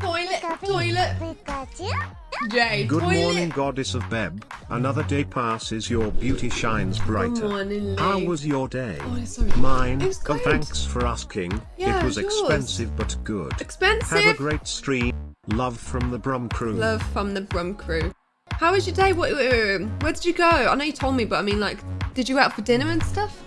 Toilet, toilet. Pikachu? Jay, Good toilet. morning, goddess of Beb. Another day passes, your beauty shines brighter. Good morning, How was your day? Oh, it's so. Mine. It was Oh, thanks for asking. Yeah, it was yours. expensive but good. Expensive. Have a great stream. Love from the Brum crew. Love from the Brum crew. How was your day? What. Where did you go? I know you told me, but I mean, like, did you go out for dinner and stuff?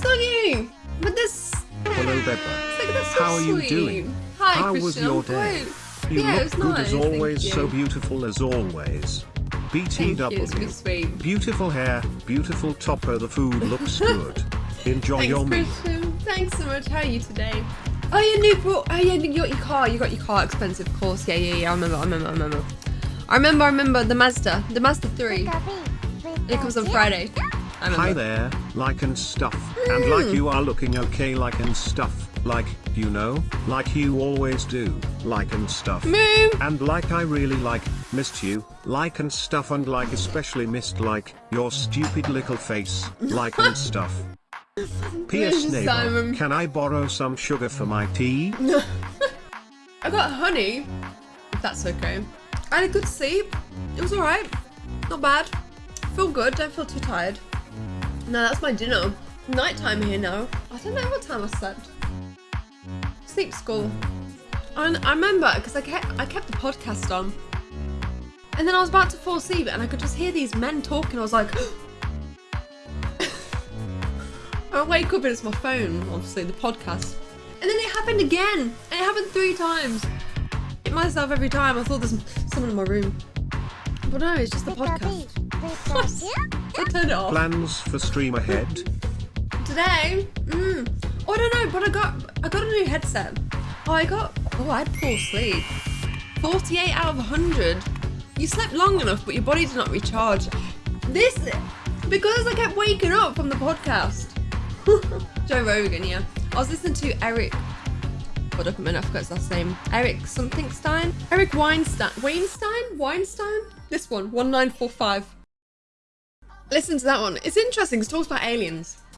It's not you, but this. Hello, It's like that's so How are you sweet. doing? Hi, How Christian. was I'm your day? great. You yeah, it look was good nice. as thank always, so you. beautiful as always. Thank you, it's really BTW. Beautiful hair, beautiful topper, the food looks good. Enjoy Thanks, your meal. Christian. Thanks so much. How are you today? Oh, yeah, new bro- Oh, yeah, you got your car. You got your car expensive, of course. Yeah, yeah, yeah. I remember. I remember. I remember. I remember. I remember the Mazda, the Mazda three. It comes on Friday. Hi there, like and stuff. And like hmm. you are looking okay, like and stuff. Like, you know, like you always do, like and stuff. Moo. And like I really like, missed you, like and stuff and like especially missed like, your stupid little face, like and stuff. P.S. Neighbor, can I borrow some sugar for my tea? I got honey. That's okay. I had a good sleep. It was alright. Not bad. Feel good. Don't feel too tired. No, that's my dinner. Nighttime here now. I don't know what time I slept. Sleep school. And I remember because I kept I kept the podcast on. And then I was about to fall asleep and I could just hear these men talking. I was like I wake up and it's my phone, obviously, the podcast. And then it happened again. And it happened three times. Hit myself every time. I thought there's someone in my room. But no, it's just the podcast. I it off. Plans for stream ahead? Today, mm, oh, I don't know, but I got I got a new headset. Oh, I got oh, I had poor sleep. 48 out of 100. You slept long enough, but your body did not recharge. This because I kept waking up from the podcast. Joe Rogan, yeah. I was listening to Eric. Hold up a minute, I forgot his last name. Eric something Stein. Eric Weinstein. Weinstein? Weinstein? This one, 1945. Listen to that one. It's interesting. It talks about aliens.